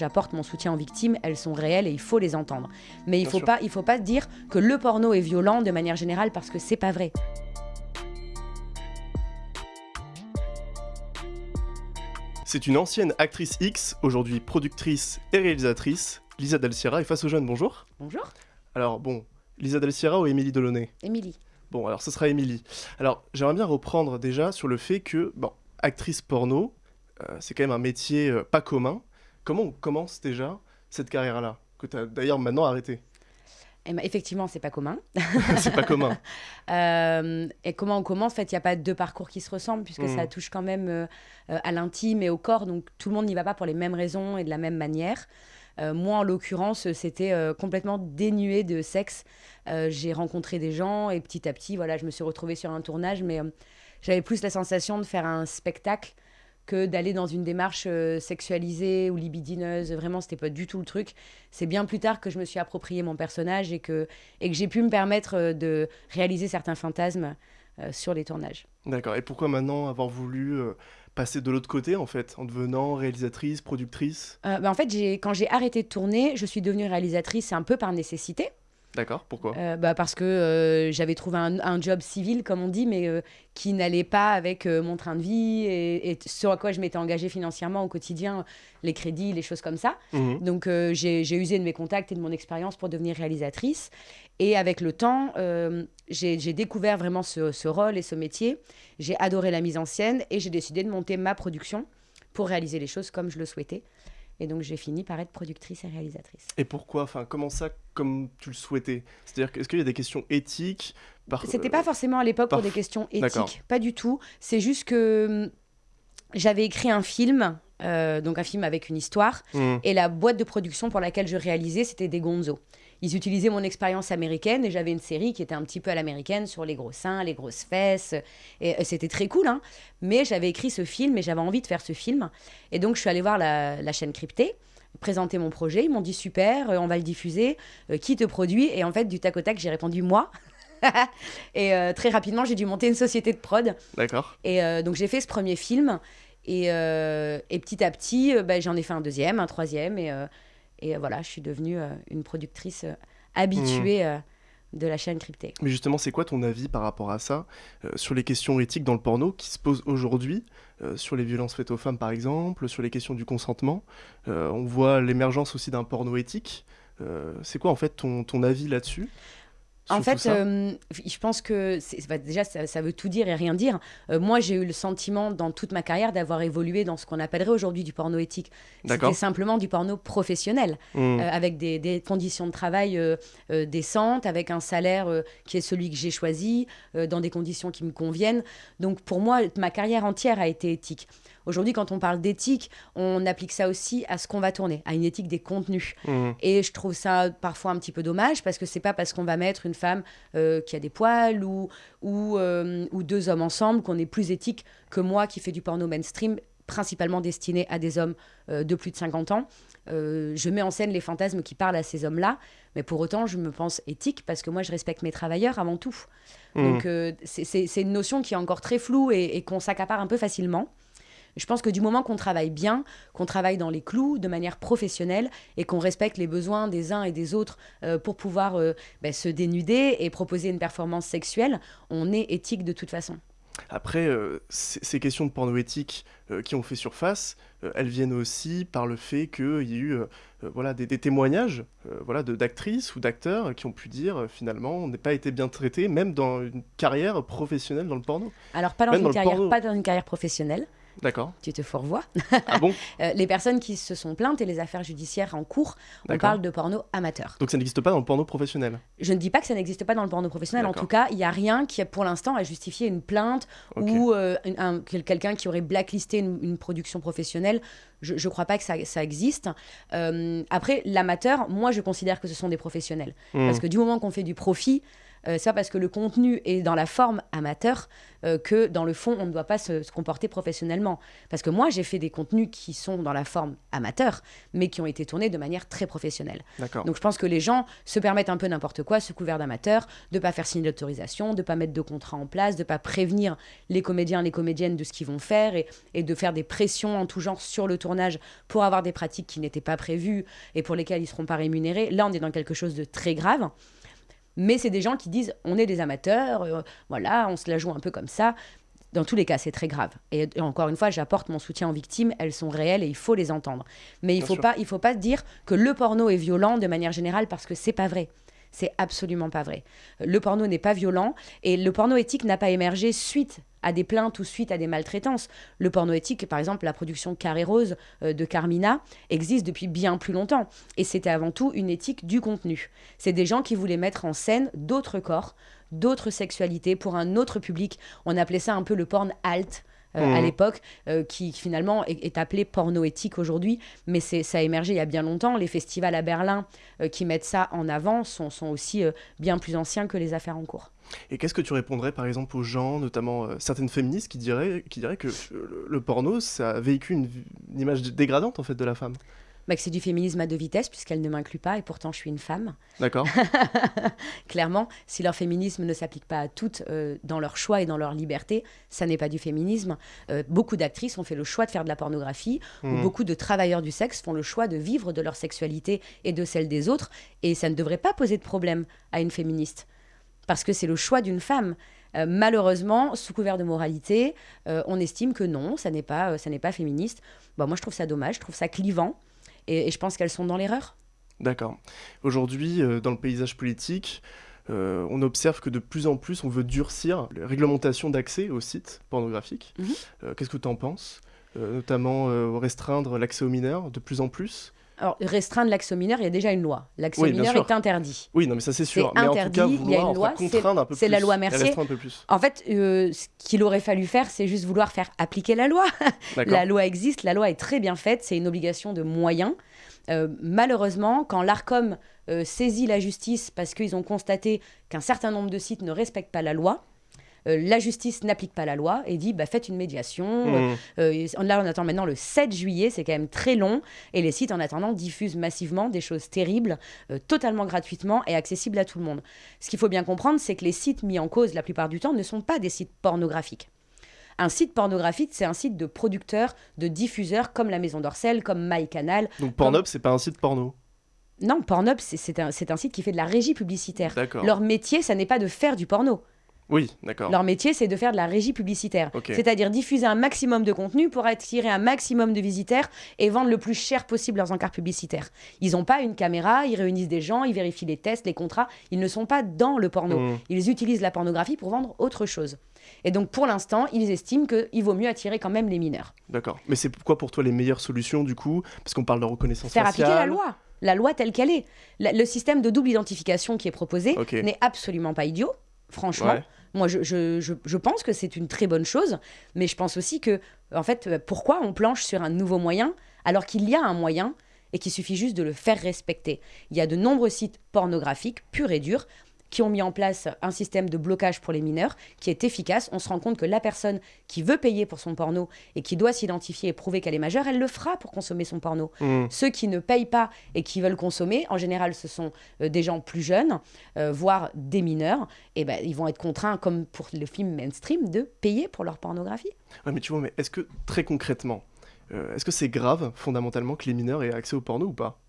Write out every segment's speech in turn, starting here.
J'apporte mon soutien aux victimes, elles sont réelles et il faut les entendre. Mais il Bien faut pas, il faut pas dire que le porno est violent de manière générale parce que c'est pas vrai. C'est une ancienne actrice X, aujourd'hui productrice et réalisatrice. Lisa Del Sierra est face aux jeunes, bonjour. Bonjour, Alors bon, Lisa Del Sierra ou Émilie Delaunay? Émilie. Bon, alors ce sera Émilie. Alors j'aimerais bien reprendre déjà sur le fait que, bon, actrice porno, euh, c'est quand même un métier euh, pas commun. Comment on commence déjà cette carrière-là Que tu as d'ailleurs maintenant arrêté? Eh ben, effectivement, c'est pas commun. c'est pas commun. Euh, et comment on commence? En fait, il n'y a pas deux parcours qui se ressemblent puisque ça touche quand même euh, euh, à l'intime et au corps. Donc tout le monde n'y va pas pour les mêmes raisons et de la même manière. Euh, moi, en l'occurrence, c'était complètement dénué de sexe. J'ai rencontré des gens et petit à petit, voilà, je me suis retrouvée sur un tournage, mais j'avais plus la sensation de faire un spectacle que d'aller dans une démarche euh, sexualisée ou libidineuse. Vraiment, c'était pas du tout le truc. C'est bien plus tard que je me suis approprié mon personnage et que, et que j'ai pu me permettre euh, de réaliser certains fantasmes euh, sur les tournages. D'accord. Et pourquoi maintenant avoir voulu euh, passer de l'autre côté en fait, en devenant réalisatrice, productrice? Bah, en fait, quand j'ai arrêté de tourner, je suis devenue réalisatrice un peu par nécessité. D'accord. Pourquoi? Euh, bah, parce que euh, j'avais trouvé un, un job civil, comme on dit, mais euh, qui n'allait pas avec mon train de vie et, et ce à quoi je m'étais engagée financièrement au quotidien, les crédits, les choses comme ça. Mhm. Donc j'ai usé de mes contacts et de mon expérience pour devenir réalisatrice. Et avec le temps, j'ai j'ai découvert vraiment ce, ce rôle et ce métier. J'ai adoré la mise en scène et j'ai décidé de monter ma production pour réaliser les choses comme je le souhaitais. Et donc j'ai fini par être productrice et réalisatrice. Et pourquoi Enfin, comment ça, comme tu le souhaitais? C'est-à-dire, est-ce qu'il y a des questions éthiques par- C'était euh, pas forcément à l'époque pour des questions éthiques, pas du tout. C'est juste que hum, j'avais écrit un film, euh, donc un film avec une histoire, Mhm. et la boîte de production pour laquelle je réalisais, c'était des Gonzo. Ils utilisaient mon expérience américaine et j'avais une série qui était un petit peu à l'américaine sur les gros seins, les grosses fesses. Et euh, c'était très cool, hein. Mais j'avais écrit ce film et j'avais envie de faire ce film. Et donc je suis allée voir la, la chaîne cryptée, présenter mon projet. Ils m'ont dit super, euh, on va le diffuser. Euh, qui te produit? Et en fait, du tac au tac, j'ai répondu moi. et euh, très rapidement, j'ai dû monter une société de prod. D'accord. Et euh, donc j'ai fait ce premier film. Et, et petit à petit, bah, j'en ai fait un deuxième, un troisième. Et, et euh, voilà, je suis devenue euh, une productrice euh, habituée euh, de la chaîne cryptée. Mais justement, c'est quoi ton avis par rapport à ça, euh, sur les questions éthiques dans le porno qui se posent aujourd'hui, euh, sur les violences faites aux femmes par exemple, sur les questions du consentement Euh, On voit l'émergence aussi d'un porno éthique. C'est quoi en fait ton, ton avis là-dessus? En fait, euh, je pense que bah, déjà, ça, ça veut tout dire et rien dire. Euh, moi, j'ai eu le sentiment dans toute ma carrière d'avoir évolué dans ce qu'on appellerait aujourd'hui du porno éthique. C'était simplement du porno professionnel. Mhm. euh, avec des, des conditions de travail décentes, avec un salaire qui est celui que j'ai choisi, dans des conditions qui me conviennent. Donc pour moi, ma carrière entière a été éthique. Aujourd'hui, quand on parle d'éthique, on applique ça aussi à ce qu'on va tourner, à une éthique des contenus. Mhm. Et je trouve ça parfois un petit peu dommage parce que c'est pas parce qu'on va mettre une femme euh, qui a des poils ou, ou, euh, ou deux hommes ensemble qu'on est plus éthique que moi qui fais du porno mainstream principalement destiné à des hommes euh, de plus de 50 ans. Euh, je mets en scène les fantasmes qui parlent à ces hommes-là, mais pour autant, je me pense éthique parce que moi, je respecte mes travailleurs avant tout. Mhm. Donc, euh, c'est une notion qui est encore très floue et, et qu'on s'accapare un peu facilement. Je pense que du moment qu'on travaille bien, qu'on travaille dans les clous de manière professionnelle et qu'on respecte les besoins des uns et des autres euh, pour pouvoir euh, ben, se dénuder et proposer une performance sexuelle, on est éthique de toute façon. Après, euh, ces questions de porno éthique euh, qui ont fait surface, euh, elles viennent aussi par le fait qu'il y a eu voilà, des, des témoignages voilà, d'actrices ou d'acteurs qui ont pu dire finalement on n'a pas été bien traité, même dans une carrière professionnelle dans le porno. Alors, pas dans, Même une dans carrière, pas dans une carrière professionnelle, D'accord. tu te fourvoies. Ah bon Euh, les personnes qui se sont plaintes et les affaires judiciaires en cours, on parle de porno amateur. Donc ça n'existe pas dans le porno professionnel. Je ne dis pas que ça n'existe pas dans le porno professionnel. En tout cas, il n'y a rien qui, pour l'instant, a justifié une plainte ou euh, un- un- quel- quelqu'un qui aurait blacklisté une, une production professionnelle. Je ne crois pas que ça, ça existe. Euh, après, l'amateur, moi, je considère que ce sont des professionnels. Hmm. Parce que du moment qu'on fait du profit, euh, c'est pas parce que le contenu est dans la forme amateur euh, que dans le fond, on ne doit pas se, se comporter professionnellement. Parce que moi, j'ai fait des contenus qui sont dans la forme amateur, mais qui ont été tournés de manière très professionnelle. Donc je pense que les gens se permettent un peu n'importe quoi, sous couvert d'amateur, de pas faire signer d'autorisation, de pas mettre de contrat en place, de pas prévenir les comédiens, les comédiennes de ce qu'ils vont faire et, et de faire des pressions en tout genre sur le tournage pour avoir des pratiques qui n'étaient pas prévues et pour lesquelles ils seront pas rémunérés. Là, on est dans quelque chose de très grave. Mais c'est des gens qui disent on est des amateurs, euh, voilà, on se la joue un peu comme ça. Dans tous les cas, c'est très grave. Et, et encore une fois, j'apporte mon soutien aux victimes. Elles sont réelles et il faut les entendre. Mais il Bien faut sûr. pas, il faut pas dire que le porno est violent de manière générale parce que c'est pas vrai. C'est absolument pas vrai. Le porno n'est pas violent et le porno éthique n'a pas émergé suite à des plaintes ou suite à des maltraitances. Le porno éthique, par exemple, la production Carré Rose euh, de Carmina existe depuis bien plus longtemps. Et c'était avant tout une éthique du contenu. C'est des gens qui voulaient mettre en scène d'autres corps, d'autres sexualités pour un autre public. On appelait ça un peu le porn alt. Euh, à Mhm. l'époque, euh, qui finalement est, est appelé porno éthique aujourd'hui, mais c'est ça a émergé il y a bien longtemps. Les festivals à Berlin euh, qui mettent ça en avant sont, sont aussi bien plus anciens que les affaires en cours. Et qu'est-ce que tu répondrais par exemple aux gens, notamment euh, certaines féministes, qui diraient, qui diraient que le, le porno, ça véhicule une, une image dégradante en fait de la femme? Bah, que c'est du féminisme à deux vitesses, puisqu'elle ne m'inclut pas, et pourtant je suis une femme. D'accord Clairement, si leur féminisme ne s'applique pas à toutes euh, dans leur choix et dans leur liberté, ça n'est pas du féminisme. Euh, beaucoup d'actrices ont fait le choix de faire de la pornographie, ou Mhm. beaucoup de travailleurs du sexe font le choix de vivre de leur sexualité et de celle des autres, et ça ne devrait pas poser de problème à une féministe, parce que c'est le choix d'une femme. Euh, malheureusement, sous couvert de moralité, euh, on estime que non, ça n'est pas, euh, ça n'est pas féministe. Bon, moi, je trouve ça dommage, je trouve ça clivant, et, et je pense qu'elles sont dans l'erreur. D'accord. Aujourd'hui, euh, dans le paysage politique, euh, on observe que de plus en plus, on veut durcir les réglementations d'accès aux sites pornographiques. Mhm. Euh, Qu'est-ce que tu en penses Notamment restreindre l'accès aux mineurs de plus en plus? Alors, restreindre l'accès aux mineurs, il y a déjà une loi. L'accès Oui, aux mineurs est interdit. Oui, non, mais ça c'est sûr. Mais en tout cas, interdit, il y a vouloir une loi, contraindre un peu plus. c'est la loi Mercier. restreindre un peu plus. En fait, euh, ce qu'il aurait fallu faire, c'est juste vouloir faire appliquer la loi. La loi existe, la loi est très bien faite, c'est une obligation de moyens. Euh, malheureusement, quand l'ARCOM euh, saisit la justice parce qu'ils ont constaté qu'un certain nombre de sites ne respectent pas la loi, la justice n'applique pas la loi et dit bah, faites une médiation. Mhm. Euh, là, on attend maintenant le 7 juillet, c'est quand même très long. Et les sites, en attendant, diffusent massivement des choses terribles, euh, totalement gratuitement et accessibles à tout le monde. Ce qu'il faut bien comprendre, c'est que les sites mis en cause, la plupart du temps, ne sont pas des sites pornographiques. Un site pornographique, c'est un site de producteurs, de diffuseurs, comme la Maison d'Orcel, comme MyCanal. Donc Pornhub, c'est pas un site porno? Non, Pornhub, c'est- un, un site qui fait de la régie publicitaire. Leur métier, ça n'est pas de faire du porno. Oui, d'accord. Leur métier, c'est de faire de la régie publicitaire. C'est-à-dire diffuser un maximum de contenu pour attirer un maximum de visiteurs et vendre le plus cher possible leurs encarts publicitaires. Ils n'ont pas une caméra, ils réunissent des gens, ils vérifient les tests, les contrats. Ils ne sont pas dans le porno. Mhm. Ils utilisent la pornographie pour vendre autre chose. Et donc, pour l'instant, ils estiment qu'il vaut mieux attirer quand même les mineurs. D'accord. Mais c'est quoi pour toi les meilleures solutions du coup Parce qu'on parle de reconnaissance Faire faciale. appliquer la loi. La loi telle qu'elle est. La- le système de double identification qui est proposé n'est absolument pas idiot, franchement. Ouais. Moi, je, pense que c'est une très bonne chose, mais je pense aussi que, en fait, euh, pourquoi on planche sur un nouveau moyen alors qu'il y a un moyen et qu'il suffit juste de le faire respecter? Il y a de nombreux sites pornographiques, purs et durs, qui ont mis en place un système de blocage pour les mineurs qui est efficace. On se rend compte que la personne qui veut payer pour son porno et qui doit s'identifier et prouver qu'elle est majeure, elle le fera pour consommer son porno. Mhm. Ceux qui ne payent pas et qui veulent consommer, en général, ce sont euh, des gens plus jeunes, euh, voire des mineurs. Et ben, ils vont être contraints, comme pour le film mainstream, de payer pour leur pornographie. Ouais, mais tu vois, mais est-ce que très concrètement, euh, est-ce que c'est grave fondamentalement que les mineurs aient accès au porno ou pas?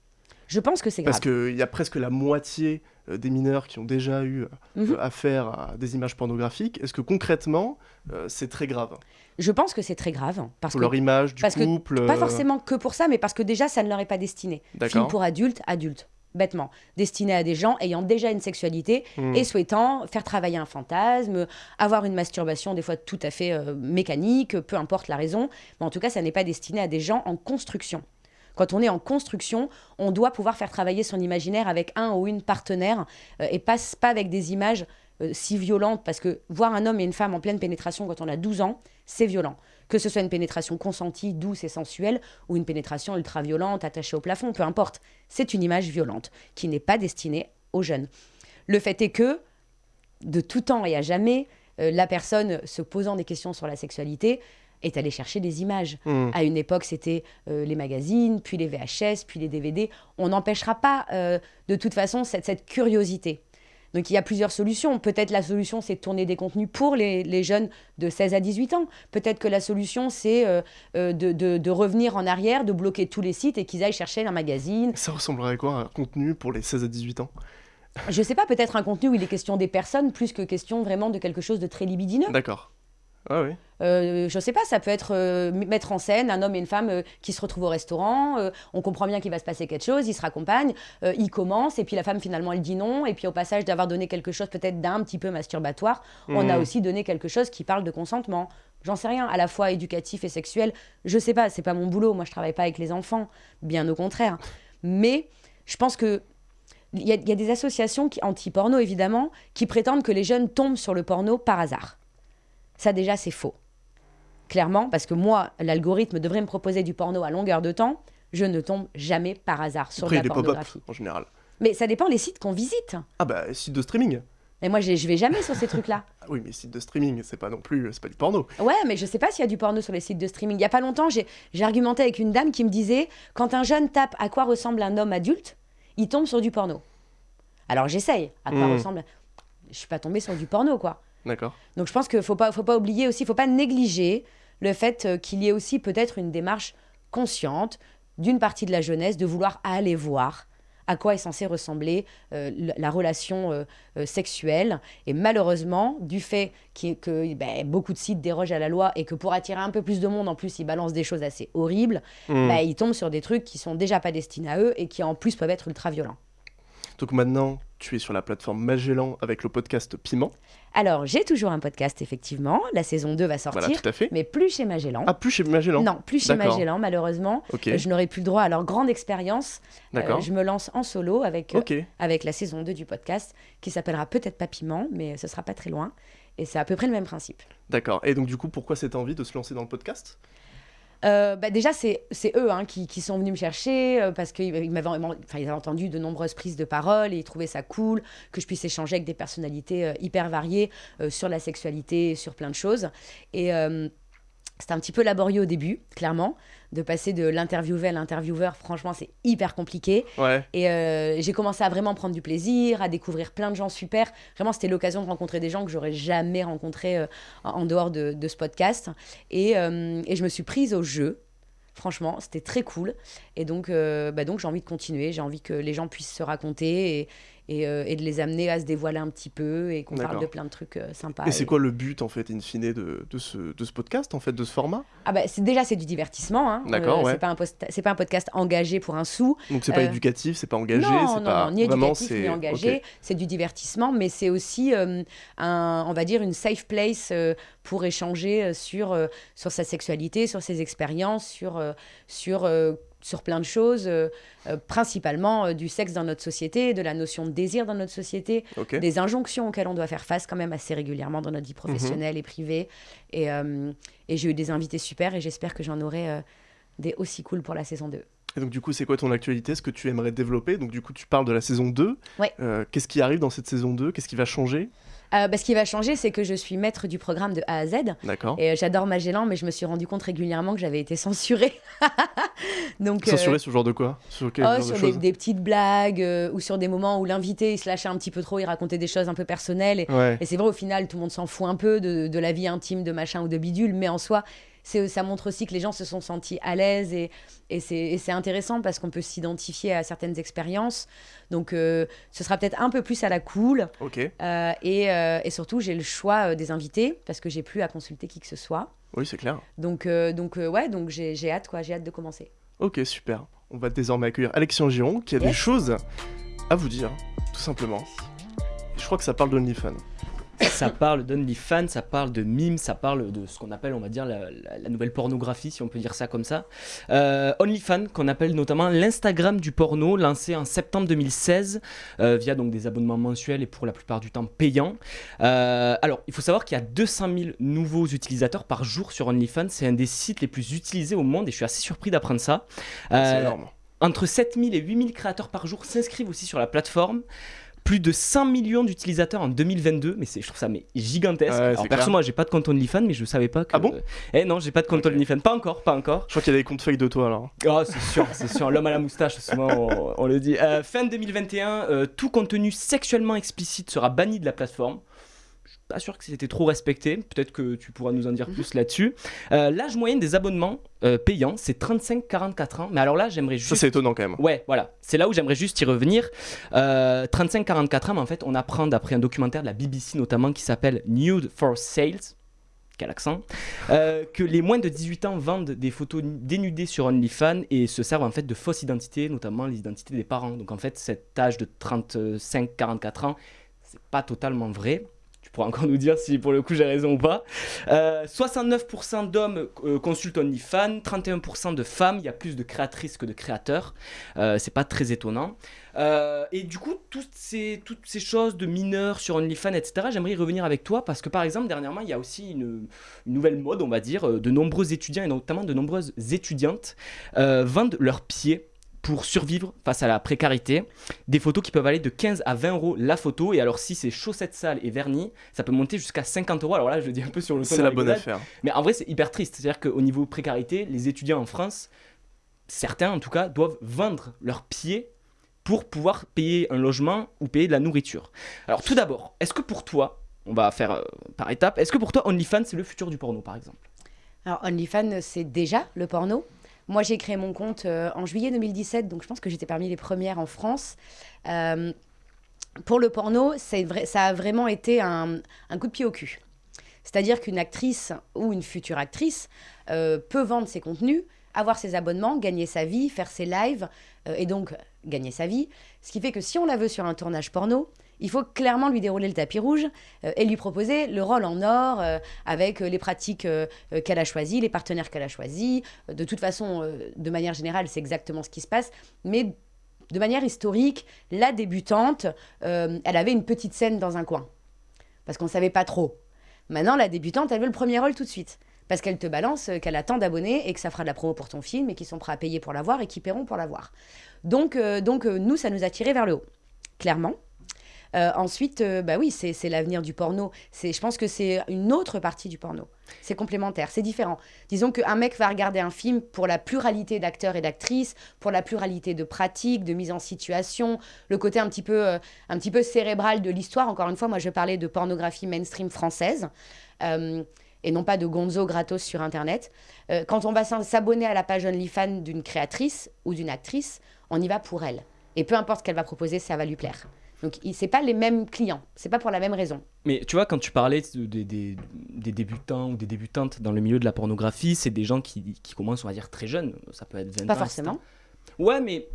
Je pense que c'est grave. Parce qu'il y a presque la moitié euh, des mineurs qui ont déjà eu euh, Mhm. affaire à des images pornographiques. Est-ce que concrètement, euh, c'est très grave? Je pense que c'est très grave. Parce Pour que leur image du parce que couple Pas euh, forcément que pour ça, mais parce que déjà, ça ne leur est pas destiné. Film pour adultes, adultes, bêtement. Destiné à des gens ayant déjà une sexualité Mhm. et souhaitant faire travailler un fantasme, avoir une masturbation des fois tout à fait euh, mécanique, peu importe la raison. Mais en tout cas, ça n'est pas destiné à des gens en construction. Quand on est en construction, on doit pouvoir faire travailler son imaginaire avec un ou une partenaire euh, et pas, pas avec des images euh, si violentes. Parce que voir un homme et une femme en pleine pénétration quand on a 12 ans, c'est violent. Que ce soit une pénétration consentie, douce et sensuelle, ou une pénétration ultra-violente, attachée au plafond, peu importe. C'est une image violente qui n'est pas destinée aux jeunes. Le fait est que de tout temps et à jamais, euh, la personne se posant des questions sur la sexualité est allée chercher des images. Hmm. À une époque, c'était euh, les magazines, puis les VHS, puis les DVD. On n'empêchera pas, euh, de toute façon, cette, cette curiosité. Donc il y a plusieurs solutions. Peut-être la solution, c'est de tourner des contenus pour les, les jeunes de 16 à 18 ans. Peut-être que la solution, c'est euh, euh, de, de- de revenir en arrière, de bloquer tous les sites et qu'ils aillent chercher un magazine. Ça ressemblerait à quoi un contenu pour les 16 à 18 ans? Je sais pas, peut-être un contenu où il est question des personnes plus que question vraiment de quelque chose de très libidineux. D'accord. Ah oui. Euh, je sais pas, ça peut être euh, mettre en scène un homme et une femme euh, qui se retrouvent au restaurant, on comprend bien qu'il va se passer quelque chose, ils se raccompagnent, ils commencent, et puis la femme finalement elle dit non, et puis au passage d'avoir donné quelque chose peut-être d'un petit peu masturbatoire, on a Hmm. aussi donné quelque chose qui parle de consentement. J'en sais rien, à la fois éducatif et sexuel, je sais pas, c'est pas mon boulot, moi je travaille pas avec les enfants, bien au contraire. Mais je pense que il y, y a des associations anti-porno évidemment, qui prétendent que les jeunes tombent sur le porno par hasard. Ça déjà c'est faux. Clairement, parce que moi, l'algorithme devrait me proposer du porno à longueur de temps, je ne tombe jamais par hasard sur Après, de la pornographie. en général. Mais ça dépend des sites qu'on visite. Ah bah, site de streaming. Et moi, je vais jamais sur ces trucs-là. Ah oui, mais site de streaming, c'est pas non plus, c'est pas du porno. Ouais, mais je sais pas s'il y a du porno sur les sites de streaming. Il y a pas longtemps, j'ai j'ai argumenté avec une dame qui me disait quand un jeune tape à quoi ressemble un homme adulte, il tombe sur du porno. Alors j'essaye. À quoi Hmm. ressemble Je suis pas tombée sur du porno, quoi. D'accord. Donc je pense qu'il faut pas, faut pas oublier aussi, faut pas négliger le fait euh, qu'il y ait aussi peut-être une démarche consciente d'une partie de la jeunesse de vouloir aller voir à quoi est censée ressembler euh, la, la relation euh, euh, sexuelle. Et malheureusement, du fait que ben, beaucoup de sites dérogent à la loi et que pour attirer un peu plus de monde, en plus, ils balancent des choses assez horribles, Hmm. ben, ils tombent sur des trucs qui sont déjà pas destinés à eux et qui en plus peuvent être ultra violents. Donc maintenant, tu es sur la plateforme Magellan avec le podcast Piment. Alors, j'ai toujours un podcast, effectivement. La saison 2 va sortir, Voilà, tout à fait. mais plus chez Magellan. Ah, plus chez Magellan Non, plus chez. Magellan, malheureusement. Ok, Euh, Je n'aurai plus le droit à leur grande expérience. Euh, d'accord. je me lance en solo avec, euh, avec la saison 2 du podcast, qui s'appellera peut-être pas Piment, mais ce sera pas très loin. Et c'est à peu près le même principe. d'accord. Et donc, du coup, pourquoi cette envie de se lancer dans le podcast? Euh, bah déjà, c'est eux hein, qui, qui sont venus me chercher euh, parce qu'ils ils m'avaient avaient entendu de nombreuses prises de parole et ils trouvaient ça cool que je puisse échanger avec des personnalités euh, hyper variées sur la sexualité, sur plein de choses. Et c'était un petit peu laborieux au début, clairement, de passer de l'interviewé à l'intervieweur. Franchement, c'est hyper compliqué. Ouais, Et euh, j'ai commencé à vraiment prendre du plaisir, à découvrir plein de gens super. Vraiment, c'était l'occasion de rencontrer des gens que j'aurais jamais rencontrés euh, en dehors de, de ce podcast. Et, euh, et je me suis prise au jeu. Franchement, c'était très cool. Et donc, bah donc j'ai envie de continuer. J'ai envie que les gens puissent se raconter et, et, euh, et de les amener à se dévoiler un petit peu et qu'on parle de plein de trucs euh, sympas. Et c'est Et- quoi le but, en fait, in fine, de, de, ce, de ce podcast, en fait, de ce format? Ah bah, c'est déjà c'est du divertissement. Hein. D'accord, ouais. C'est pas un c'est pas un podcast engagé pour un sou. Donc, c'est pas Euh, éducatif, c'est pas engagé, non, c'est non, pas... non, ni Vraiment, éducatif c'est... ni engagé. ok. C'est du divertissement, mais c'est aussi euh, un, on va dire une safe place euh, pour échanger euh, sur euh, sur sa sexualité, sur ses expériences, sur euh, sur euh, sur plein de choses, euh, euh, principalement euh, du sexe dans notre société, de la notion de désir dans notre société, des injonctions auxquelles on doit faire face quand même assez régulièrement dans notre vie professionnelle et privée. Et, et j'ai eu des invités super et j'espère que j'en aurai des aussi cool pour la saison 2. Et donc, du coup, c'est quoi ton actualité Ce que tu aimerais développer? Donc, du coup, tu parles de la saison 2. Ouais. Euh, Qu'est-ce qui arrive dans cette saison 2 Qu'est-ce qui va changer? Euh, bah, ce qui va changer, c'est que je suis maître du programme de A à Z. D'accord. Et euh, j'adore Magellan, mais je me suis rendu compte régulièrement que j'avais été censurée. Donc, euh, Censuré sur ce genre de quoi? Sur quel oh, genre de sur des, petites blagues euh, ou sur des moments où l'invité il se lâchait un petit peu trop, il racontait des choses un peu personnelles. Et, Ouais. et c'est vrai, au final, tout le monde s'en fout un peu de, de la vie intime de machin ou de bidule, mais en soi, ça montre aussi que les gens se sont sentis à l'aise et, et c'est intéressant parce qu'on peut s'identifier à certaines expériences. Donc, euh, ce sera peut-être un peu plus à la cool. Euh, et, euh, et surtout, j'ai le choix des invités parce que j'ai plus à consulter qui que ce soit. Oui, c'est clair. Donc, donc ouais, donc j'ai hâte, quoi. J'ai hâte de commencer. Ok, super. On va désormais accueillir Alexandre Giron qui a des choses à vous dire, tout simplement. Je crois que ça parle d'OnlyFans. Ça parle d'OnlyFans, ça parle de mimes, ça parle de ce qu'on appelle, on va dire, la, la- la nouvelle pornographie, si on peut dire ça comme ça. Euh, OnlyFans, qu'on appelle notamment l'Instagram du porno, lancé en septembre 2016, euh, via donc des abonnements mensuels et pour la plupart du temps payants. Euh, alors, il faut savoir qu'il y a 200 000 nouveaux utilisateurs par jour sur OnlyFans. C'est un des sites les plus utilisés au monde et je suis assez surpris d'apprendre ça. C'est Euh, énorme. entre 7000 et 8000 créateurs par jour s'inscrivent aussi sur la plateforme. Plus de 100 millions d'utilisateurs en 2022, mais je trouve ça mais gigantesque. Ouais, Alors perso, clair. moi j'ai pas de compte OnlyFans, mais je savais pas que. Ah bon? Eh non, j'ai pas de compte Ok. OnlyFans, pas encore, pas encore. Je crois qu'il y a des comptes fake de toi alors. Oh, c'est sûr, c'est sûr. L'homme à la moustache, souvent on, on le dit. Euh, fin 2021, euh, tout contenu sexuellement explicite sera banni de la plateforme. Pas sûr que c'était trop respecté. Peut-être que tu pourras nous en dire plus là-dessus. Euh, L'âge moyen des abonnements euh, payants, c'est 35-44 ans. Mais alors là, j'aimerais juste. Ça, c'est étonnant quand même. Ouais, voilà. C'est là où j'aimerais juste y revenir. Euh, 35-44 ans, mais en fait, on apprend d'après un documentaire de la BBC notamment qui s'appelle Nude for Sales. Quel accent euh, Que les moins de 18 ans vendent des photos dénudées sur OnlyFans et se servent en fait de fausses identités, notamment les identités des parents. Donc en fait, cet âge de 35-44 ans, c'est pas totalement vrai. Encore nous dire si pour le coup j'ai raison ou pas. Euh, 69% d'hommes euh, consultent OnlyFans, 31% de femmes. Il y a plus de créatrices que de créateurs. Euh, c'est pas très étonnant. Euh, et du coup, toutes ces, choses de mineurs sur OnlyFans, etc., j'aimerais y revenir avec toi parce que par exemple, dernièrement, il y a aussi une, une nouvelle mode, on va dire. euh, De nombreux étudiants et notamment de nombreuses étudiantes euh, vendent leurs pieds pour survivre face à la précarité. Des photos qui peuvent aller de 15 à 20 euros la photo. Et alors, si c'est chaussettes sales et vernis, ça peut monter jusqu'à 50 euros. Alors là, je le dis un peu sur le C'est de la bonne affaire. Mais en vrai, c'est hyper triste. C'est-à-dire qu'au niveau précarité, les étudiants en France, certains en tout cas, doivent vendre leurs pieds pour pouvoir payer un logement ou payer de la nourriture. Alors tout d'abord, est-ce que pour toi, on va faire euh, par étapes, est-ce que pour toi OnlyFans c'est le futur du porno par exemple? Alors, OnlyFans, c'est déjà le porno. Moi, j'ai créé mon compte euh, en juillet 2017, donc je pense que j'étais parmi les premières en France. Euh, pour le porno, ça a vraiment été un, coup de pied au cul. C'est-à-dire qu'une actrice ou une future actrice euh, peut vendre ses contenus, avoir ses abonnements, gagner sa vie, faire ses lives, et donc gagner sa vie. Ce qui fait que si on la veut sur un tournage porno, il faut clairement lui dérouler le tapis rouge euh, et lui proposer le rôle en or euh, avec euh, les pratiques qu'elle a choisies, les partenaires qu'elle a choisis. De toute façon, de manière générale, c'est exactement ce qui se passe. Mais de manière historique, la débutante, elle avait une petite scène dans un coin. Parce qu'on ne savait pas trop. Maintenant, la débutante, elle veut le premier rôle tout de suite. Parce qu'elle te balance qu'elle a tant d'abonnés et que ça fera de la promo pour ton film et qu'ils sont prêts à payer pour la voir et qui paieront pour la voir. Donc, donc nous, ça nous a tiré vers le haut, clairement. Euh, ensuite, euh, bah oui, c'est l'avenir du porno. Je pense que c'est une autre partie du porno. C'est complémentaire, c'est différent. Disons qu'un mec va regarder un film pour la pluralité d'acteurs et d'actrices, pour la pluralité de pratiques, de mise en situation, le côté un petit peu, euh, un petit peu cérébral de l'histoire. Encore une fois, moi, je parlais de pornographie mainstream française. et non pas de gonzo gratos sur Internet. Quand on va s'abonner à la page OnlyFans d'une créatrice ou d'une actrice, on y va pour elle. Et peu importe ce qu'elle va proposer, ça va lui plaire. Donc, c'est pas les mêmes clients. C'est pas pour la même raison. Mais tu vois, quand tu parlais de- des, des- des débutants ou des débutantes dans le milieu de la pornographie, c'est des gens qui, qui commencent, on va dire, très jeunes. Ça peut être 20 Pas ans. forcément. etc. Ouais, mais.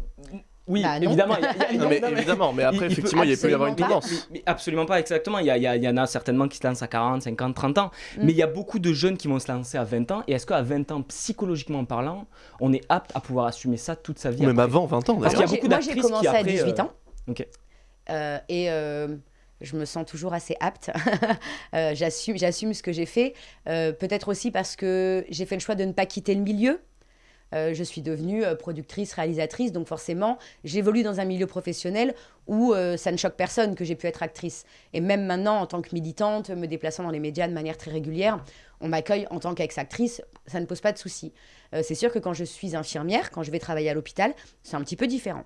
Oui, Bah, non. évidemment. il y a- il y a- Non, mais non, mais- évidemment, mais après, il- il peut effectivement, il, y avoir une pas. tendance. Mais, mais absolument pas, exactement. Il y, a- il y en a certainement qui se lancent à 40, 50, 30 ans. Mm. Mais il y a beaucoup de jeunes qui vont se lancer à 20 ans. Et est-ce qu'à 20 ans, psychologiquement parlant, on est apte à pouvoir assumer ça toute sa vie même après avant 20 ans Parce qu'il y d'ailleurs. a Moi, j'ai- commencé qui, à après, 18 euh, ans. Euh, et euh, je me sens toujours assez apte. Euh, j'assume, j'assume ce que j'ai fait. Peut-être aussi parce que j'ai fait le choix de ne pas quitter le milieu. Je suis devenue productrice, réalisatrice, donc forcément, j'évolue dans un milieu professionnel où ça ne choque personne que j'ai pu être actrice. Et même maintenant, en tant que militante, me déplaçant dans les médias de manière très régulière, on m'accueille en tant qu'ex-actrice, ça ne pose pas de souci. C'est sûr que quand je suis infirmière, quand je vais travailler à l'hôpital, c'est un petit peu différent.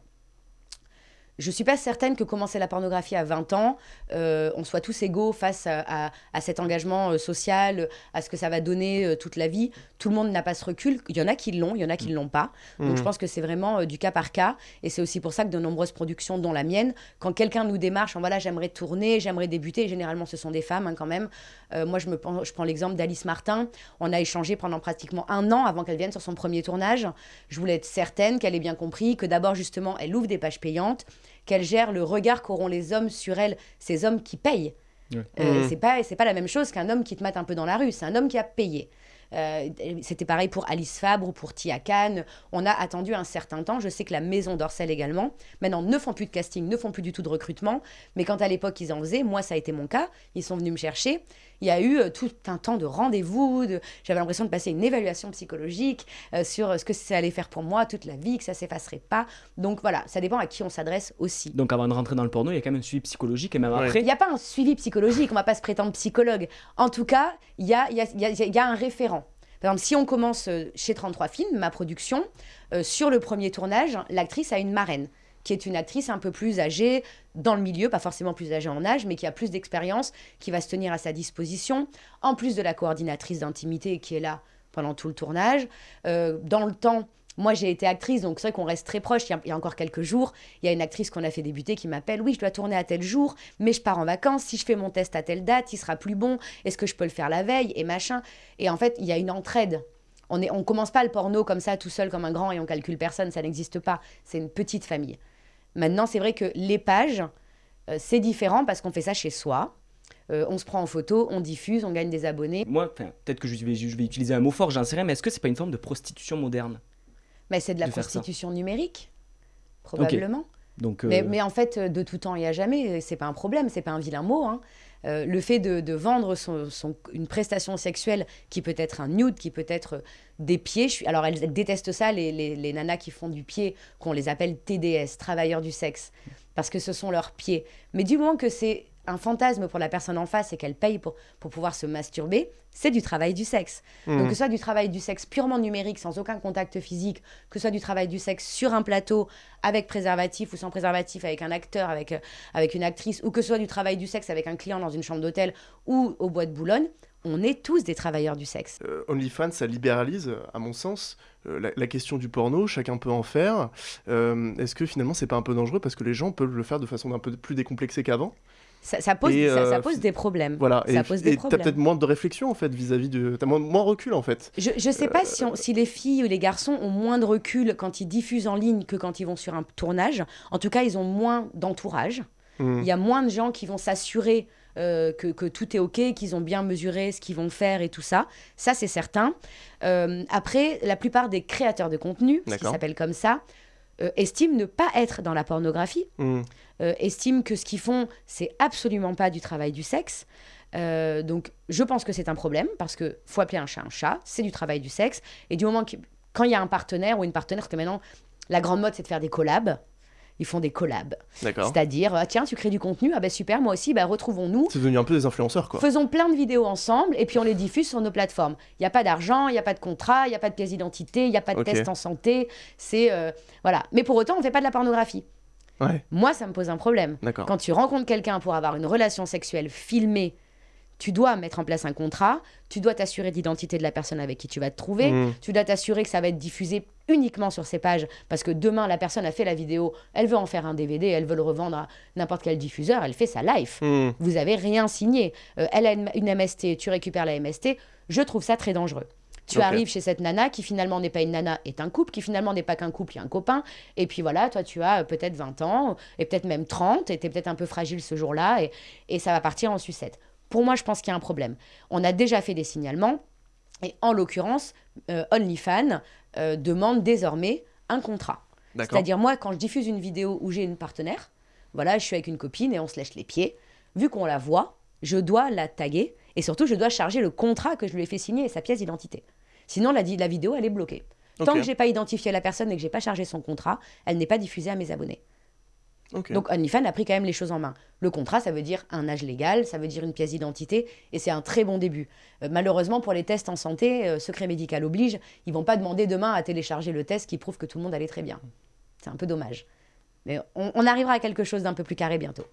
Je suis pas certaine que commencer la pornographie à 20 ans, euh, on soit tous égaux face à, à- à cet engagement euh, social, à ce que ça va donner euh, toute la vie. Tout le monde n'a pas ce recul. Il y en a qui l'ont, il y en a qui ne l'ont pas. Donc je pense que c'est vraiment euh, du cas par cas. Et c'est aussi pour ça que de nombreuses productions, dont la mienne, quand quelqu'un nous démarche en voilà, j'aimerais tourner, j'aimerais débuter, et généralement ce sont des femmes hein, quand même. Moi, je, me, prends- je prends l'exemple d'Alice Martin. On a échangé pendant pratiquement un an avant qu'elle vienne sur son premier tournage. Je voulais être certaine qu'elle ait bien compris que d'abord, justement, elle ouvre des pages payantes, qu'elle gère le regard qu'auront les hommes sur elle, ces hommes qui payent. Ouais. Euh, Mhm. C'est pas, c'est pas la même chose qu'un homme qui te mate un peu dans la rue. C'est un homme qui a payé. Euh, C'était pareil pour Alice Fabre ou pour Tia Khan. On a attendu un certain temps. Je sais que la maison d'Orcel également, maintenant, ne font plus de casting, ne font plus du tout de recrutement. Mais quand à l'époque ils en faisaient, moi ça a été mon cas, ils sont venus me chercher il y a eu euh, tout un temps de rendez-vous, de... j'avais l'impression de passer une évaluation psychologique euh, sur ce que ça allait faire pour moi toute la vie, que ça s'effacerait pas. Donc voilà, ça dépend à qui on s'adresse aussi. Donc avant de rentrer dans le porno, il y a quand même un suivi psychologique et même Ouais. après. Il n'y a pas un suivi psychologique, on va pas se prétendre psychologue. En tout cas, il y a, il y, a, il y a- il y a un référent. Par exemple, si on commence euh, chez 33 Films, ma production, euh, sur le premier tournage, l'actrice a une marraine, qui est une actrice un peu plus âgée dans le milieu, pas forcément plus âgée en âge, mais qui a plus d'expérience, qui va se tenir à sa disposition, en plus de la coordinatrice d'intimité qui est là pendant tout le tournage. Euh, dans le temps, moi j'ai été actrice, donc c'est vrai qu'on reste très proche. Il y, a, encore quelques jours, il y a une actrice qu'on a fait débuter qui m'appelle Oui, je dois tourner à tel jour, mais je pars en vacances. Si je fais mon test à telle date, il sera plus bon. Est-ce que je peux le faire la veille? Et machin. Et en fait, il y a une entraide. On ne commence pas le porno comme ça, tout seul, comme un grand, et on calcule personne. Ça n'existe pas. C'est une petite famille. Maintenant, c'est vrai que les pages, euh, c'est différent parce qu'on fait ça chez soi. Euh, on se prend en photo, on diffuse, on gagne des abonnés. Moi, peut-être que je vais, je vais utiliser un mot fort, j'en sais rien, mais est-ce que c'est pas une forme de prostitution moderne Mais c'est de la De prostitution numérique, probablement. Donc, euh, Mais, mais en fait, de tout temps et à jamais, c'est pas un problème, c'est pas un vilain mot. hein. Euh, le fait de, vendre son, une prestation sexuelle qui peut être un nude, qui peut être des pieds. je suis- alors, elles, elles détestent ça, les, les, les nanas qui font du pied, qu'on les appelle TDS, travailleurs du sexe, parce que ce sont leurs pieds. Mais du moment que c'est un fantasme pour la personne en face et qu'elle paye pour, pour pouvoir se masturber, c'est du travail du sexe. Donc, Mhm. que ce soit du travail du sexe purement numérique, sans aucun contact physique, que ce soit du travail du sexe sur un plateau, avec préservatif ou sans préservatif, avec un acteur, avec, euh, avec une actrice, ou que ce soit du travail du sexe avec un client dans une chambre d'hôtel ou au bois de Boulogne, on est tous des travailleurs du sexe. Euh, OnlyFans, ça libéralise, à mon sens, euh, la, la question du porno, chacun peut en faire. Euh, Est-ce que finalement, c'est pas un peu dangereux parce que les gens peuvent le faire de façon un peu plus décomplexée qu'avant? Ça, ça pose, Et, ça, ça euh, pose des problèmes. Voilà, Ça et t'as peut-être moins de réflexion en fait vis-à-vis de. T'as moins, moins recul en fait. Je ne sais pas si, on- si les filles ou les garçons ont moins de recul quand ils diffusent en ligne que quand ils vont sur un tournage. En tout cas, ils ont moins d'entourage. Hmm. Il y a moins de gens qui vont s'assurer euh, que, que tout est OK, qu'ils ont bien mesuré ce qu'ils vont faire et tout ça. Ça, c'est certain. Euh, après, la plupart des créateurs de contenu, ce qui s'appelle comme ça, euh, estiment ne pas être dans la pornographie, Hmm. euh, estiment que ce qu'ils font, c'est absolument pas du travail du sexe. Euh, donc, je pense que c'est un problème parce que faut appeler un chat un chat, c'est du travail du sexe. Et du moment que, quand il y a un partenaire ou une partenaire, parce que maintenant, la grande mode, c'est de faire des collabs. Ils font des collabs. C'est-à-dire, ah, tiens, tu crées du contenu, ah ben super, moi aussi, bah, retrouvons-nous. C'est devenu un peu des influenceurs quoi. Faisons plein de vidéos ensemble et puis on les diffuse sur nos plateformes. Il n'y a pas d'argent, il n'y a pas de contrat, il n'y a pas de pièce d'identité, il n'y a pas de test en santé. C'est euh, voilà. Mais pour autant, on ne fait pas de la pornographie. Ouais, Moi, ça me pose un problème. Quand tu rencontres quelqu'un pour avoir une relation sexuelle filmée, tu dois mettre en place un contrat, tu dois t'assurer de l'identité de la personne avec qui tu vas te trouver, Hmm. tu dois t'assurer que ça va être diffusé uniquement sur ces pages, parce que demain, la personne a fait la vidéo, elle veut en faire un DVD, elle veut le revendre à n'importe quel diffuseur, elle fait sa life. Hmm. Vous avez rien signé. Euh, elle a une, une MST, tu récupères la MST. Je trouve ça très dangereux. Tu arrives chez cette nana qui finalement n'est pas une nana, est un couple, qui finalement n'est pas qu'un couple, il y a un copain. Et puis voilà, toi tu as euh, peut-être 20 ans, et peut-être même 30, et tu es peut-être un peu fragile ce jour-là, et, et ça va partir en sucette. Pour moi, je pense qu'il y a un problème. On a déjà fait des signalements, et en l'occurrence, euh, OnlyFans euh, demande désormais un contrat. C'est-à-dire, moi, quand je diffuse une vidéo où j'ai une partenaire, voilà, je suis avec une copine et on se lèche les pieds, vu qu'on la voit, je dois la taguer et surtout, je dois charger le contrat que je lui ai fait signer et sa pièce d'identité. Sinon, la, vidéo, elle est bloquée. Tant Ok. que j'ai pas identifié la personne et que j'ai pas chargé son contrat, elle n'est pas diffusée à mes abonnés. Donc OnlyFans a pris quand même les choses en main. Le contrat, ça veut dire un âge légal, ça veut dire une pièce d'identité, et c'est un très bon début. Euh, malheureusement, pour les tests en santé, euh, secret médical oblige, ils vont pas demander demain à télécharger le test qui prouve que tout le monde allait très bien. C'est un peu dommage. Mais on arrivera à quelque chose d'un peu plus carré bientôt.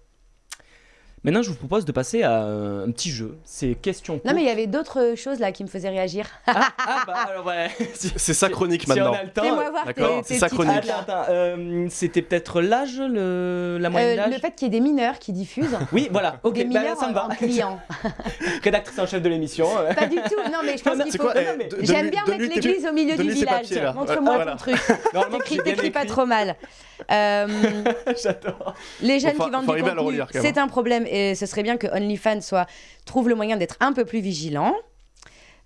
Maintenant, je vous propose de passer à un petit jeu. C'est question. Non, mais il y avait d'autres choses là qui me faisaient réagir. Ah, ah, bah alors ouais. C'est sa chronique si on maintenant. a le temps. Fais-moi voir tes, d'accord, tes c'est sa chronique. euh, c'était peut-être l'âge, le... la moyenne Euh, d'âge le fait qu'il y ait des mineurs qui diffusent, Oui, voilà, ok, des bah, mineurs ça me va. en client. Rédactrice en chef de l'émission. euh. Pas du tout. Non, mais je pense qu'il faut. eh, J'aime bien mettre l'église au milieu du village. Montre-moi ton truc. T'écris pas trop mal. Euh, J'adore. les jeunes qui vendent du arriver à le contenu, relire, quand même. c'est un problème et ce serait bien que OnlyFans soit trouve le moyen d'être un peu plus vigilant.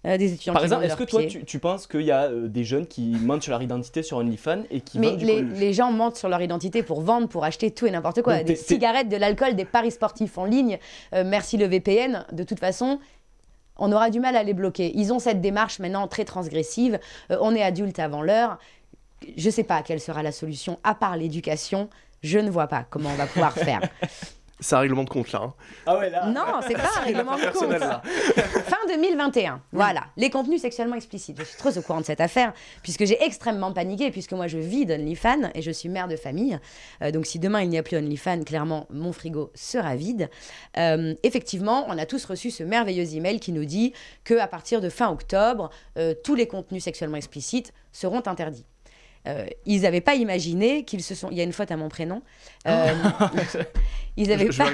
Euh, des étudiants Par exemple, est-ce que toi, tu, tu penses qu'il y a euh, des jeunes qui mentent sur leur identité sur OnlyFans et qui Mais vendent du les, contenu? les gens mentent sur leur identité pour vendre, pour acheter tout et n'importe quoi. Donc des t'es- t'es- cigarettes, de l'alcool, des paris sportifs en ligne. Euh, merci le VPN. De toute façon, on aura du mal à les bloquer. Ils ont cette démarche maintenant très transgressive. On est adulte avant l'heure. Je ne sais pas quelle sera la solution, à part l'éducation. Je ne vois pas comment on va pouvoir faire. C'est un règlement de compte là. hein. Ah ouais, là. Non, c'est pas un règlement de compte. Là. Fin 2021, voilà. Les contenus sexuellement explicites. Je suis trop au courant de cette affaire, puisque j'ai extrêmement paniqué, puisque moi je vis d'OnlyFans et je suis mère de famille. Euh, donc si demain il n'y a plus OnlyFans, clairement mon frigo sera vide. Euh, effectivement, on a tous reçu ce merveilleux email qui nous dit que à partir de fin octobre, euh, tous les contenus sexuellement explicites seront interdits. Euh, ils n'avaient pas imaginé qu'ils se sont. Il y a une faute à mon prénom. Euh, ils n'avaient je vais pas.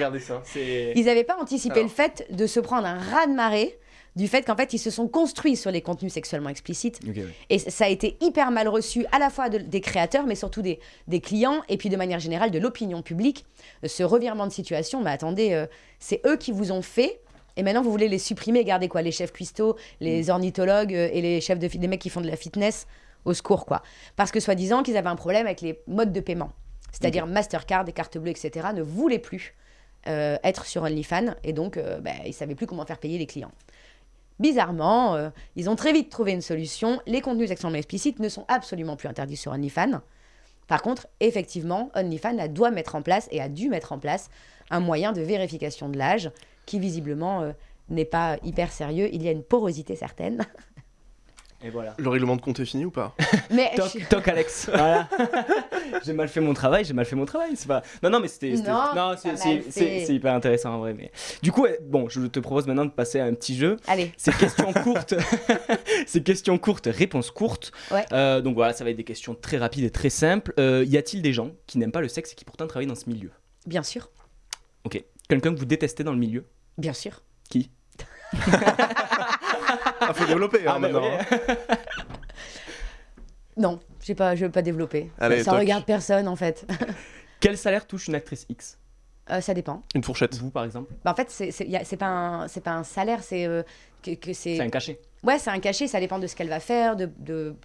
Ils n'avaient pas anticipé Alors. le fait de se prendre un raz-de-marée du fait qu'en fait, ils se sont construits sur les contenus sexuellement explicites. Ouais. Et ça a été hyper mal reçu à la fois de- des créateurs, mais surtout des, des clients, et puis de manière générale de l'opinion publique. Euh, Ce revirement de situation, mais attendez, euh, c'est eux qui vous ont fait. Et maintenant, vous voulez les supprimer, garder quoi Les chefs cuistots, les ornithologues euh, et les chefs de les mecs qui font de la fitness? Au secours, quoi. Parce que soi-disant qu'ils avaient un problème avec les modes de paiement. C'est-à-dire Mastercard et carte bleue, etc., ne voulaient plus euh, être sur OnlyFans et donc euh, bah, ils ne savaient plus comment faire payer les clients. Bizarrement, euh, ils ont très vite trouvé une solution. Les contenus sexuellement explicites ne sont absolument plus interdits sur OnlyFans. Par contre, effectivement, OnlyFans a- doit mettre en place et a dû mettre en place un moyen de vérification de l'âge qui visiblement n'est pas hyper sérieux. Il y a une porosité certaine. Et voilà. Le règlement de compte est fini ou pas Mais Toc, Alex. Voilà. j'ai mal fait mon travail, j'ai mal fait mon travail. C'est pas. Non, non, mais c'était. Non, c'est- hyper intéressant en vrai. Mais du coup, bon, je te propose maintenant de passer à un petit jeu. Allez, C'est questions courtes. C'est questions courtes, réponses courtes. Ouais. Euh, donc voilà, ça va être des questions très rapides et très simples. Euh, y a-t-il des gens qui n'aiment pas le sexe et qui pourtant travaillent dans ce milieu? Bien sûr, Ok. Quelqu'un que vous détestez dans le milieu? Bien sûr. Qui? Ah, faut développer hein, Ah, bah maintenant. hein. Non, je ne vais pas développer. Allez, ça toc. regarde personne en fait. Quel salaire touche une actrice X? Euh, ça dépend. Une fourchette. Vous, par exemple? Bah, en fait, c'est pas, un- pas un salaire, c'est euh, que, que c'est. C'est un cachet. Ouais, c'est un cachet, ça dépend de ce qu'elle va faire, de, de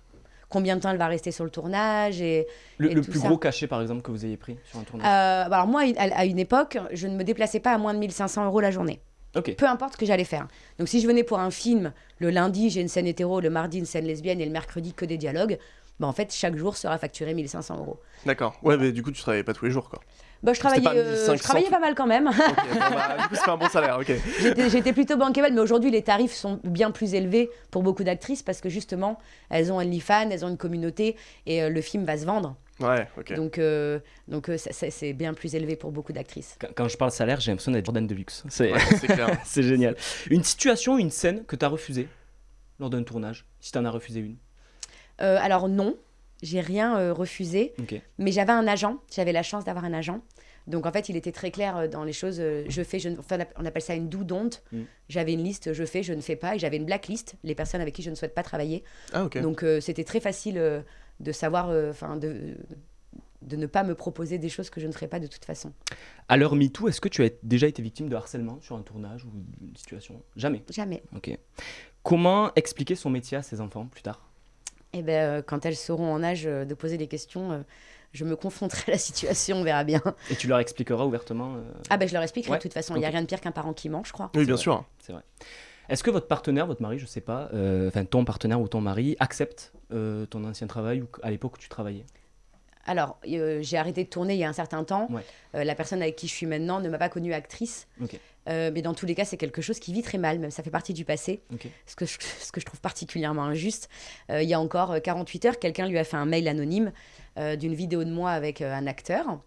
combien de temps elle va rester sur le tournage. Et, Le, Et le tout plus ça. gros cachet, par exemple, que vous ayez pris sur un tournage? Euh, bah alors moi, à à une époque, je ne me déplaçais pas à moins de 1500 euros la journée. Peu importe ce que j'allais faire. Donc si je venais pour un film, le lundi, j'ai une scène hétéro, le mardi, une scène lesbienne et le mercredi, que des dialogues, bah en fait, chaque jour sera facturé 1500 euros. D'accord. Ouais, mais du coup, tu travaillais pas tous les jours, quoi. Bah, je travaillais, pas euh, 1500 je travaillais pas mal quand même. Bon, bah, du coup, c'est pas un bon salaire, ok. J'étais plutôt bankable, mais aujourd'hui, les tarifs sont bien plus élevés pour beaucoup d'actrices parce que justement, elles ont OnlyFans, elles ont une communauté et euh, le film va se vendre. Ouais, ok. Donc, euh, donc euh, ça- ça- c'est bien plus élevé pour beaucoup d'actrices. Quand, quand je parle salaire, j'ai l'impression d'être Jordan de luxe. C'est Ouais, c'est clair. c'est génial. Une situation, une scène que tu as refusée lors d'un tournage, si tu en as refusé une? Euh, alors non, j'ai rien euh, refusé, Ok. mais j'avais un agent, j'avais la chance d'avoir un agent. Donc en fait, il était très clair euh, dans les choses. euh, je fais, je ne- enfin, on appelle ça une do don't. Mm. J'avais une liste, je fais, je ne fais pas, et j'avais une blacklist, les personnes avec qui je ne souhaite pas travailler. Ah, ok. Donc euh, c'était très facile euh, de savoir, euh, enfin de, de ne pas me proposer des choses que je ne ferais pas de toute façon. À l'heure MeToo, est-ce que tu as déjà été victime de harcèlement sur un tournage ou une situation? Jamais. Jamais. Ok. Comment expliquer son métier à ses enfants plus tard? Et ben euh, quand elles seront en âge euh, de poser des questions, euh, je me confronterai à la situation, on verra bien. Et tu leur expliqueras ouvertement euh, Ah ben je leur expliquerai Ouais, de toute façon, il n'y a rien de pire qu'un parent qui ment, je crois. Oui, bien vrai. sûr. C'est vrai. Est-ce que votre partenaire, votre mari, je sais pas, euh, enfin ton partenaire ou ton mari, accepte euh, ton ancien travail ou à l'époque où tu travaillais? Alors, euh, j'ai arrêté de tourner il y a un certain temps. Ouais. Euh, la personne avec qui je suis maintenant ne m'a pas connue actrice. Euh, mais dans tous les cas, c'est quelque chose qui vit très mal, même ça fait partie du passé, ce que je, ce que je trouve particulièrement injuste. Il y a encore euh, 48 heures, quelqu'un lui a fait un mail anonyme d'une vidéo de moi avec un acteur,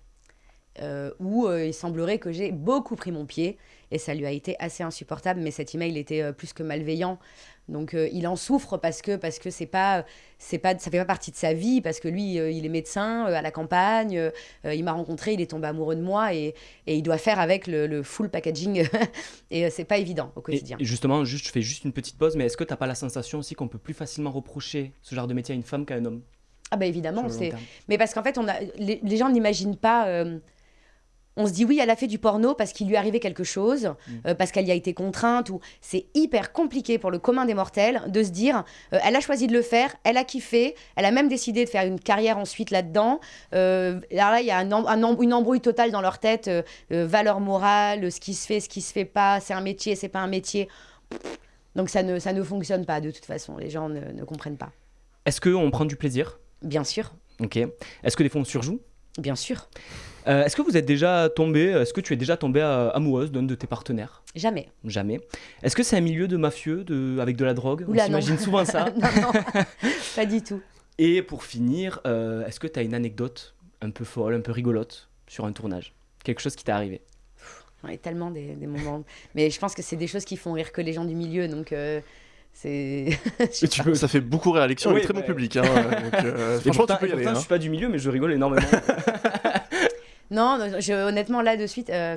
euh, où euh, il semblerait que j'ai beaucoup pris mon pied, et ça lui a été assez insupportable, mais cet email était euh, plus que malveillant. Donc il en souffre parce que parce que c'est pas c'est pas ça fait pas partie de sa vie parce que lui il est médecin à la campagne il m'a rencontré il est tombé amoureux de moi et, et il doit faire avec le, le full packaging. Et c'est pas évident au quotidien. Et justement, juste, je fais juste une petite pause, mais est-ce que t'as pas la sensation aussi qu'on peut plus facilement reprocher ce genre de métier à une femme qu'à un homme? Ah bah évidemment c'est mais parce qu'en fait on a les, les gens n'imaginent pas euh, on se dit oui, elle a fait du porno parce qu'il lui arrivé quelque chose, Mm. euh, parce qu'elle y a été contrainte. Ou c'est hyper compliqué pour le commun des mortels de se dire, euh, elle a choisi de le faire, elle a kiffé, elle a même décidé de faire une carrière ensuite là-dedans. Euh, alors là, il y a un un une embrouille totale dans leur tête, euh, euh, valeur morale, ce qui se fait, ce qui se fait pas, c'est un métier, c'est pas un métier. Donc ça ne, ça ne fonctionne pas de toute façon, les gens ne, ne comprennent pas. Est-ce qu'on prend du plaisir? Bien sûr, Ok. Est-ce que des fois on surjoue bien sûr, Euh, Est-ce que vous êtes déjà tombé, est-ce que tu es déjà tombée euh, amoureuse d'un de tes partenaires? Jamais. Jamais. Est-ce que c'est un milieu de mafieux de, avec de la drogue? On Oula, non. s'imagine souvent ça. non, non, pas du tout. Et pour finir, euh, est-ce que tu as une anecdote un peu folle, un peu rigolote sur un tournage? Quelque chose qui t'est arrivé? J'en ai tellement des, des moments. Mais je pense que c'est des choses qui font rire que les gens du milieu, donc euh, c'est. ça fait beaucoup rire Alexis, on Oui, est très bon public. Hein, donc, euh, franchement, pourtant, tu peux y aller. pourtant, hein. je suis pas du milieu, mais je rigole énormément. Non, honnêtement, là, de suite, euh,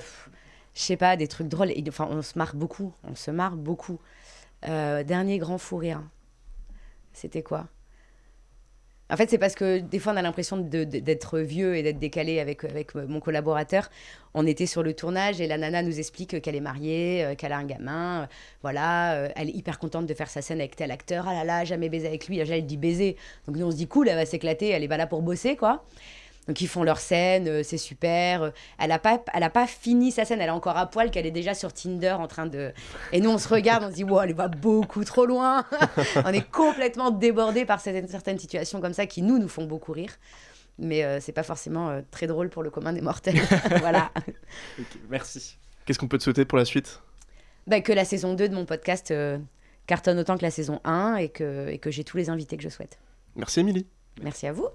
je sais pas, des trucs drôles. Enfin, on se marre beaucoup. On se marre beaucoup. Euh, dernier grand fou rire. C'était quoi? En fait, c'est parce que des fois, on a l'impression d'être vieux et d'être décalé avec, avec mon collaborateur. On était sur le tournage et la nana nous explique qu'elle est mariée, euh, qu'elle a un gamin. voilà, elle est hyper contente de faire sa scène avec tel acteur. Ah là là, jamais baisé avec lui. Déjà, elle dit baiser. Donc nous, on se dit cool, elle va s'éclater. Elle est pas là pour bosser, quoi. Donc ils font leur scène, euh, c'est super. Euh, Elle a pas, elle a pas fini sa scène, elle est encore à poil, qu'elle est déjà sur Tinder en train de. Et nous on se regarde, on se dit wow, elle va beaucoup trop loin. on est complètement débordé par certaines, certaines situations comme ça qui nous nous font beaucoup rire. Mais euh, c'est pas forcément euh, très drôle pour le commun des mortels. voilà. Merci. Qu'est-ce qu'on peut te souhaiter pour la suite? Bah, que la saison 2 de mon podcast euh, cartonne autant que la saison 1 et que, et que j'ai tous les invités que je souhaite. Merci Émilie. Merci à vous.